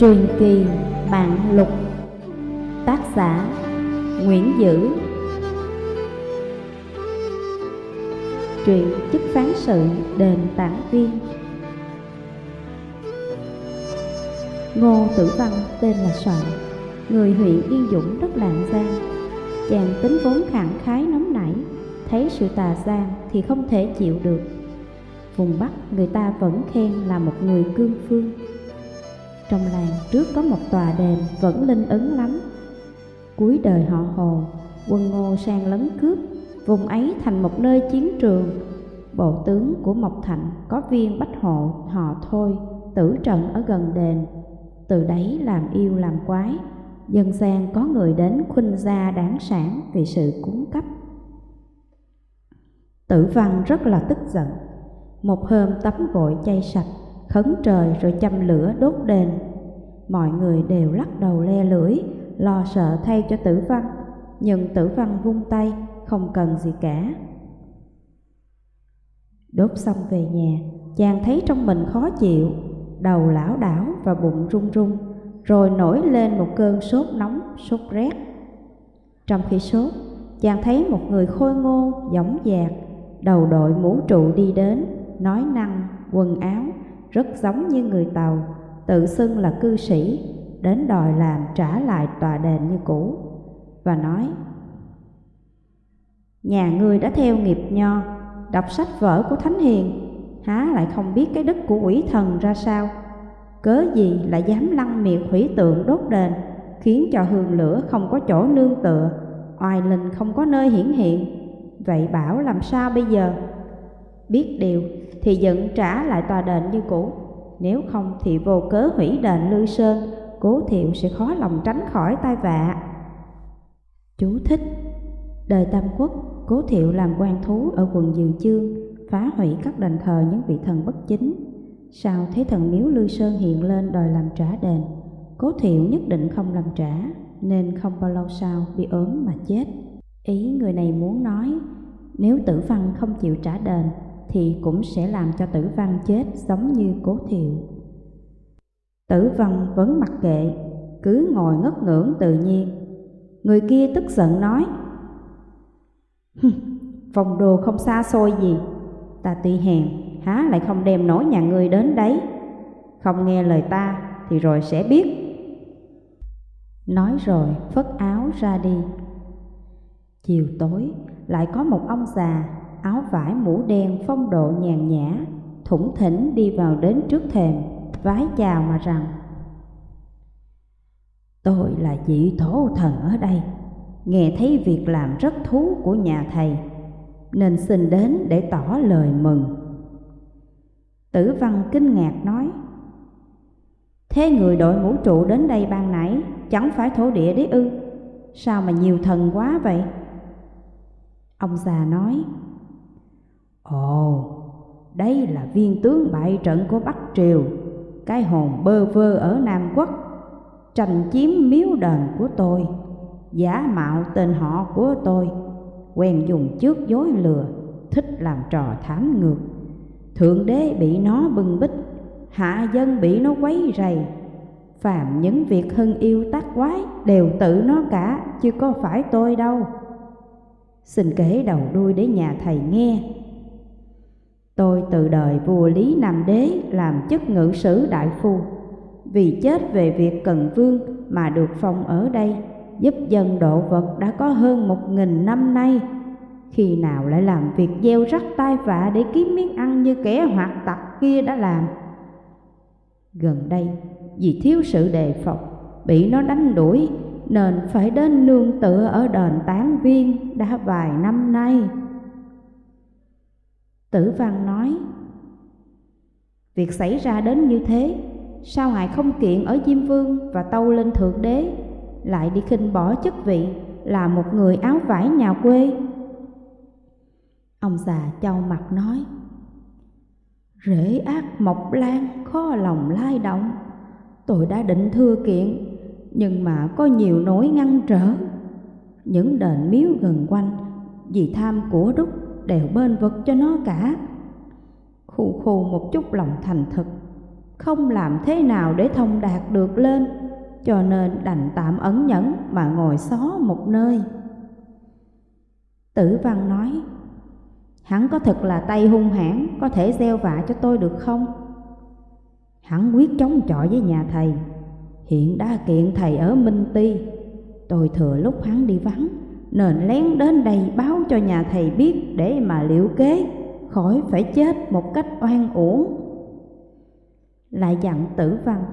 Truyền kỳ Mạng Lục Tác giả Nguyễn Dữ Truyện chức phán sự đền tản viên Ngô Tử Văn tên là Soạn, Người huyện Yên Dũng đất Lạng Giang. Chàng tính vốn khẳng khái nóng nảy, Thấy sự tà gian thì không thể chịu được. Vùng Bắc người ta vẫn khen là một người cương phương. Trong làng trước có một tòa đền vẫn linh ứng lắm. Cuối đời họ Hồ, quân Ngô sang lấn cướp Vùng ấy thành một nơi chiến trường. Bộ tướng của Mộc Thạnh có viên bách hộ họ thôi Tử trận ở gần đền. Từ đấy làm yêu làm quái Dân gian có người đến khuynh gia đáng sản vì sự cúng cấp. Tử văn rất là tức giận Một hôm tắm gội chay sạch Khấn trời rồi châm lửa đốt đền. Mọi người đều lắc đầu le lưỡi Lo sợ thay cho tử văn Nhưng tử văn vung tay Không cần gì cả. Đốt xong về nhà Chàng thấy trong mình khó chịu Đầu lão đảo và bụng run run Rồi nổi lên một cơn sốt nóng, sốt rét. Trong khi sốt Chàng thấy một người khôi ngô, dõng dạc Đầu đội mũ trụ đi đến Nói năng, quần áo. Rất giống như người Tàu, Tự xưng là cư sĩ, Đến đòi làm trả lại tòa đền như cũ. Và nói, Nhà ngươi đã theo nghiệp nho, Đọc sách vở của Thánh Hiền, Há lại không biết cái đức của quỷ thần ra sao? Cớ gì lại dám lăng miệt hủy tượng đốt đền, Khiến cho hương lửa không có chỗ nương tựa, Oai linh không có nơi hiển hiện? Vậy bảo làm sao bây giờ? Biết điều thì dựng trả lại tòa đền như cũ. Nếu không thì vô cớ hủy đền Lư Sơn, Cố thiệu sẽ khó lòng tránh khỏi tai vạ. Chú thích. Đời Tam Quốc, Cố thiệu làm quan thú ở quận Dường Chương, Phá hủy các đền thờ những vị thần bất chính. Sau thấy thần miếu Lư Sơn hiện lên đòi làm trả đền, Cố thiệu nhất định không làm trả, Nên không bao lâu sau bị ốm mà chết. Ý người này muốn nói, Nếu tử văn không chịu trả đền thì cũng sẽ làm cho tử văn chết giống như cố thiệu. Tử văn vẫn mặc kệ, Cứ ngồi ngất ngưỡng tự nhiên. Người kia tức giận nói Phòng đồ không xa xôi gì. Ta tuy hèn, Há lại không đem nổi nhà ngươi đến đấy. Không nghe lời ta Thì rồi sẽ biết. Nói rồi phất áo ra đi. Chiều tối, lại có một ông già Áo vải mũ đen phong độ nhàn nhã, Thủng thỉnh đi vào đến trước thềm, Vái chào mà rằng, Tôi là vị thổ thần ở đây, Nghe thấy việc làm rất thú của nhà thầy, Nên xin đến để tỏ lời mừng. Tử văn kinh ngạc nói, Thế người đội mũ trụ đến đây ban nãy, Chẳng phải thổ địa đấy ư? Sao mà nhiều thần quá vậy? Ông già nói Ồ, đây là viên tướng bại trận của Bắc Triều Cái hồn bơ vơ ở Nam Quốc. Tranh chiếm miếu đền của tôi Giả mạo tên họ của tôi Quen dùng trước dối lừa Thích làm trò thám ngược. Thượng đế bị nó bưng bích Hạ dân bị nó quấy rầy. Phàm những việc hưng yêu tác quái Đều tự nó cả Chứ có phải tôi đâu. Xin kể đầu đuôi để nhà thầy nghe. Tôi từ đời vua Lý Nam Đế làm chức ngự sử đại phu. Vì chết về việc cần vương mà được phong ở đây, Giúp dân độ vật đã có hơn một nghìn năm nay. Khi nào lại làm việc gieo rắc tai vạ để kiếm miếng ăn như kẻ hoạt tặc kia đã làm? Gần đây, vì thiếu sự đề phòng, Bị nó đánh đuổi, nên phải đến nương tựa ở đền tán viên đã vài năm nay. Tử văn nói, Việc xảy ra đến như thế, sao ngài không kiện ở Diêm Vương và tâu lên Thượng Đế, lại đi khinh bỏ chức vị là một người áo vải nhà quê? Ông già châu mặt nói, Rễ ác mộc lan khó lòng lai động, tôi đã định thưa kiện nhưng mà có nhiều nỗi ngăn trở. Những đền miếu gần quanh vì tham của đúc đều bên vực cho nó cả. Khu khu một chút lòng thành thực, không làm thế nào để thông đạt được lên, cho nên đành tạm ẩn nhẫn mà ngồi xó một nơi. Tử văn nói, hắn có thật là tay hung hãn, có thể gieo vạ cho tôi được không? Hắn quyết chống chọi với nhà thầy, hiện đã kiện thầy ở Minh Ti. Tôi thừa lúc hắn đi vắng, nên lén đến đây báo cho nhà thầy biết để mà liệu kế, khỏi phải chết một cách oan uổng. Lại dặn tử văn,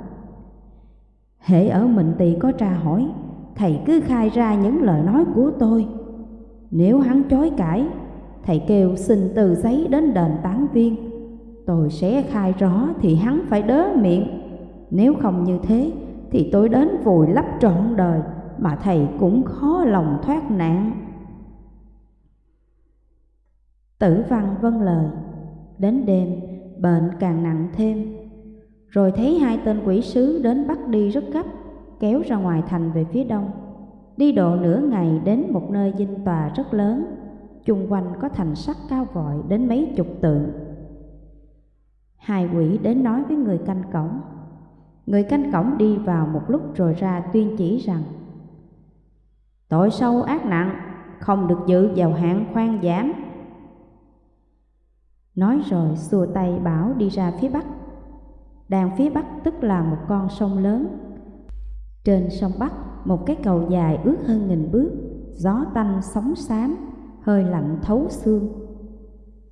Hễ ở mình tỳ có tra hỏi, thầy cứ khai ra những lời nói của tôi. Nếu hắn chối cãi, thầy kêu xin từ giấy đến đền tán viên. Tôi sẽ khai rõ thì hắn phải đớ miệng. Nếu không như thế, thì tôi đến vùi lấp trọn đời mà thầy cũng khó lòng thoát nạn. Tử văn vâng lời, đến đêm bệnh càng nặng thêm rồi thấy hai tên quỷ sứ đến bắt đi rất gấp, kéo ra ngoài thành về phía đông. Đi độ nửa ngày đến một nơi dinh tòa rất lớn, chung quanh có thành sắt cao vội đến mấy chục tượng. Hai quỷ đến nói với người canh cổng. Người canh cổng đi vào một lúc rồi ra tuyên chỉ rằng Tội sâu ác nặng, không được dự vào hạng khoan giảm. Nói rồi xua tay bảo đi ra phía bắc Đàn phía bắc tức là một con sông lớn. Trên sông Bắc, một cái cầu dài ước hơn nghìn bước, gió tanh sóng xám, hơi lạnh thấu xương.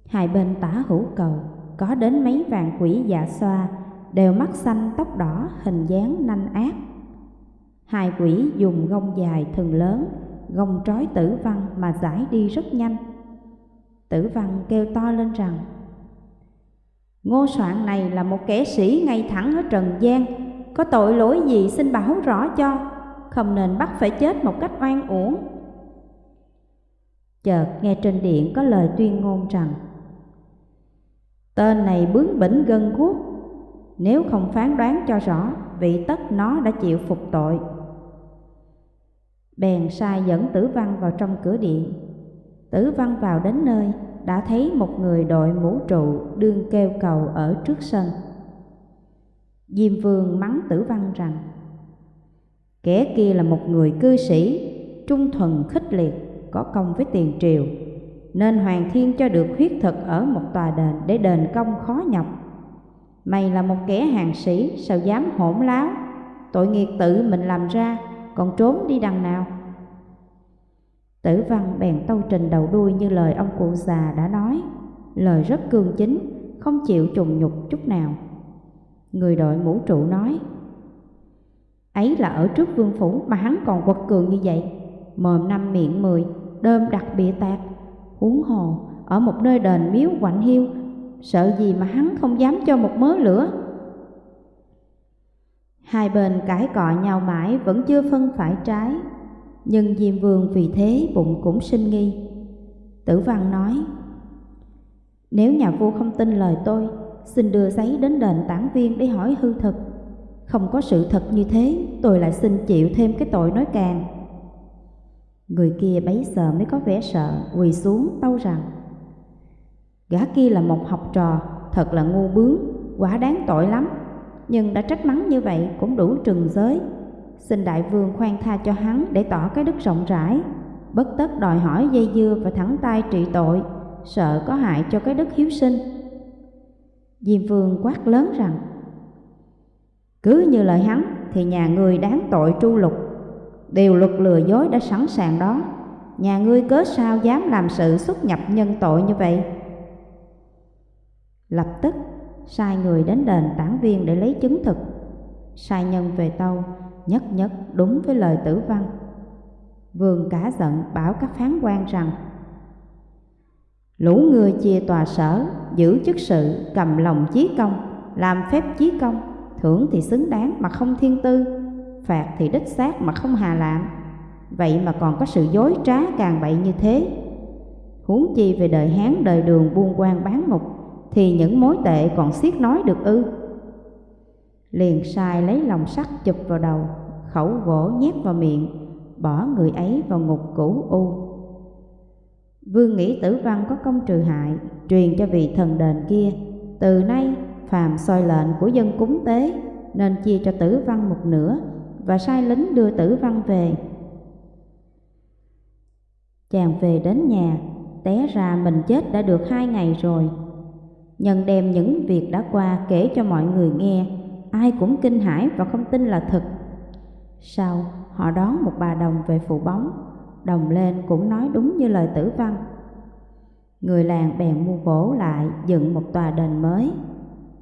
Hai bên tả hữu cầu có đến mấy vàng quỷ dạ xoa, đều mắt xanh tóc đỏ hình dáng nanh ác. Hai quỷ dùng gông dài thần lớn, gông trói tử văn mà giải đi rất nhanh. Tử văn kêu to lên rằng Ngô soạn này là một kẻ sĩ ngay thẳng ở trần gian Có tội lỗi gì xin bảo rõ cho Không nên bắt phải chết một cách oan uổng Chợt nghe trên điện có lời tuyên ngôn rằng Tên này bướng bỉnh gân guốc Nếu không phán đoán cho rõ Vị tất nó đã chịu phục tội Bèn sai dẫn tử văn vào trong cửa điện Tử văn vào đến nơi đã thấy một người đội mũ trụ đương kêu cầu ở trước sân. Diêm vương mắng tử văn rằng Kẻ kia là một người cư sĩ, trung thuần khích liệt, có công với tiền triều, nên Hoàng Thiên cho được huyết thực ở một tòa đền để đền công khó nhọc. Mày là một kẻ hàng sĩ, sao dám hỗn láo, tội nghiệp tự mình làm ra, còn trốn đi đằng nào? Tử văn bèn tâu trình đầu đuôi như lời ông cụ già đã nói, lời rất cương chính, không chịu trùng nhục chút nào. Người đội mũ trụ nói, ấy là ở trước vương phủ mà hắn còn quật cường như vậy, mồm năm miệng mười, đơm đặc bịa tạc, huống hồ ở một nơi đền miếu quạnh hiu, sợ gì mà hắn không dám cho một mớ lửa. Hai bên cãi cọ nhau mãi vẫn chưa phân phải trái, nhưng Diêm Vương vì thế bụng cũng sinh nghi. Tử Văn nói, nếu nhà vua không tin lời tôi, xin đưa giấy đến đền tản viên để hỏi hư thực. Không có sự thật như thế, tôi lại xin chịu thêm cái tội nói càng. Người kia bấy giờ mới có vẻ sợ, quỳ xuống tâu rằng Gã kia là một học trò, thật là ngu bướng, quả đáng tội lắm nhưng đã trách mắng như vậy cũng đủ trừng giới. Xin đại vương khoan tha cho hắn để tỏ cái đức rộng rãi. Bất tất đòi hỏi dây dưa và thẳng tay trị tội, Sợ có hại cho cái đức hiếu sinh. Diêm vương quát lớn rằng, Cứ như lời hắn thì nhà người đáng tội tru lục. Điều luật lừa dối đã sẵn sàng đó. Nhà ngươi cớ sao dám làm sự xuất nhập nhân tội như vậy? Lập tức sai người đến đền tản viên để lấy chứng thực Sai nhân về tâu nhất nhất đúng với lời tử văn. Vương cả giận bảo các phán quan rằng Lũ người chia tòa sở, giữ chức sự, cầm lòng chí công, làm phép chí công, thưởng thì xứng đáng mà không thiên tư, phạt thì đích xác mà không hà lạm. Vậy mà còn có sự dối trá càng bậy như thế. Huống chi về đời Hán đời đường buôn quan bán ngục, thì những mối tệ còn xiết nói được ư. Liền sai lấy lòng sắt chụp vào đầu, khẩu gỗ nhét vào miệng, bỏ người ấy vào ngục cũ u. Vương nghĩ tử văn có công trừ hại, truyền cho vị thần đền kia, từ nay phàm soi lệnh của dân cúng tế nên chia cho tử văn một nửa và sai lính đưa tử văn về. Chàng về đến nhà, té ra mình chết đã được hai ngày rồi. Nhân đem những việc đã qua kể cho mọi người nghe, ai cũng kinh hãi và không tin là thật. Sau, họ đón một bà đồng về phụ bóng, đồng lên cũng nói đúng như lời tử văn. Người làng bèn mua gỗ lại dựng một tòa đền mới.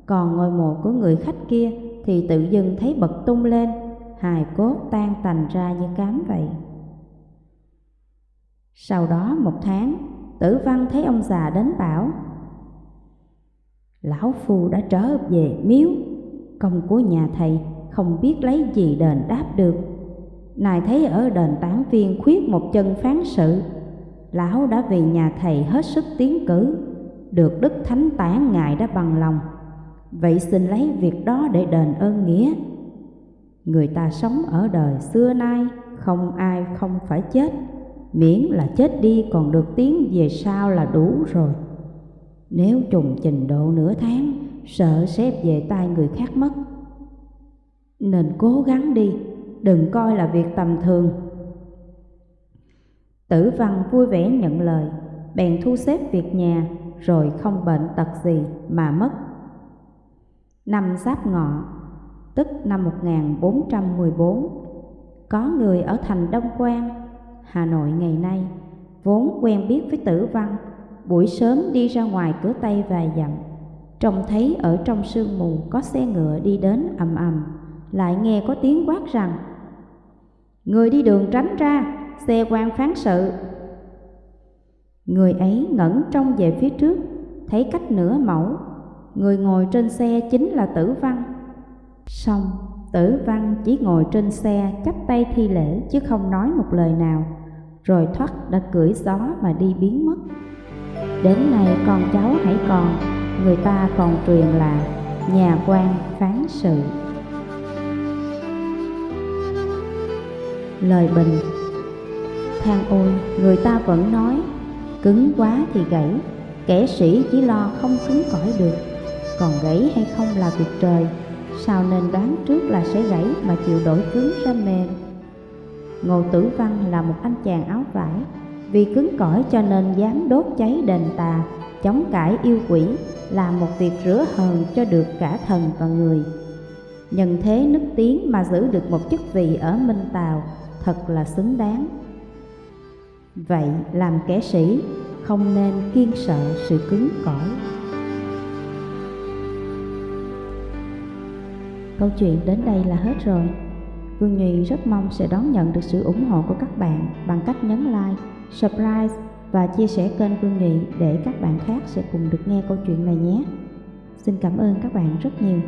Còn ngôi mộ của người khách kia thì tự dưng thấy bật tung lên, hài cốt tan tành ra như cám vậy. Sau đó một tháng, tử văn thấy ông già đến bảo Lão Phu đã trở về miếu, công của nhà thầy không biết lấy gì đền đáp được. Nài thấy ở đền tán viên khuyết một chân phán sự, Lão đã vì nhà thầy hết sức tiến cử, được Đức Thánh Tán Ngài đã bằng lòng. Vậy xin lấy việc đó để đền ơn nghĩa. Người ta sống ở đời xưa nay, không ai không phải chết, miễn là chết đi còn được tiến về sau là đủ rồi. Nếu trùng trình độ nửa tháng, sợ xếp về tay người khác mất. Nên cố gắng đi, đừng coi là việc tầm thường. Tử văn vui vẻ nhận lời, bèn thu xếp việc nhà, rồi không bệnh tật gì mà mất. Năm Giáp Ngọ, tức năm 1414, có người ở thành Đông Quan, Hà Nội ngày nay, vốn quen biết với tử văn, buổi sớm đi ra ngoài cửa Tây vài dặm, trông thấy ở trong sương mù có xe ngựa đi đến ầm ầm, lại nghe có tiếng quát rằng Người đi đường tránh ra, xe quan phán sự. Người ấy ngẩn trông về phía trước, thấy cách nửa mẫu, người ngồi trên xe chính là tử văn. Xong, tử văn chỉ ngồi trên xe chắp tay thi lễ chứ không nói một lời nào, rồi thoát đã cưỡi gió mà đi biến mất. Đến nay con cháu hãy còn, người ta còn truyền là nhà quan phán sự. Lời bình than ôi, người ta vẫn nói, cứng quá thì gãy, kẻ sĩ chỉ lo không cứng cỏi được, còn gãy hay không là việc trời, sao nên đoán trước là sẽ gãy mà chịu đổi cứng ra mềm. Ngô Tử Văn là một anh chàng áo vải, vì cứng cỏi cho nên dám đốt cháy đền tà, chống cãi yêu quỷ, làm một việc rửa hờn cho được cả thần và người. Nhân thế nức tiếng mà giữ được một chức vị ở Minh Tào thật là xứng đáng. Vậy làm kẻ sĩ không nên kiên sợ sự cứng cỏi. Câu chuyện đến đây là hết rồi. Vương nhì rất mong sẽ đón nhận được sự ủng hộ của các bạn bằng cách nhấn like, subscribe và chia sẻ kênh phương nghị để các bạn khác sẽ cùng được nghe câu chuyện này nhé. Xin cảm ơn các bạn rất nhiều.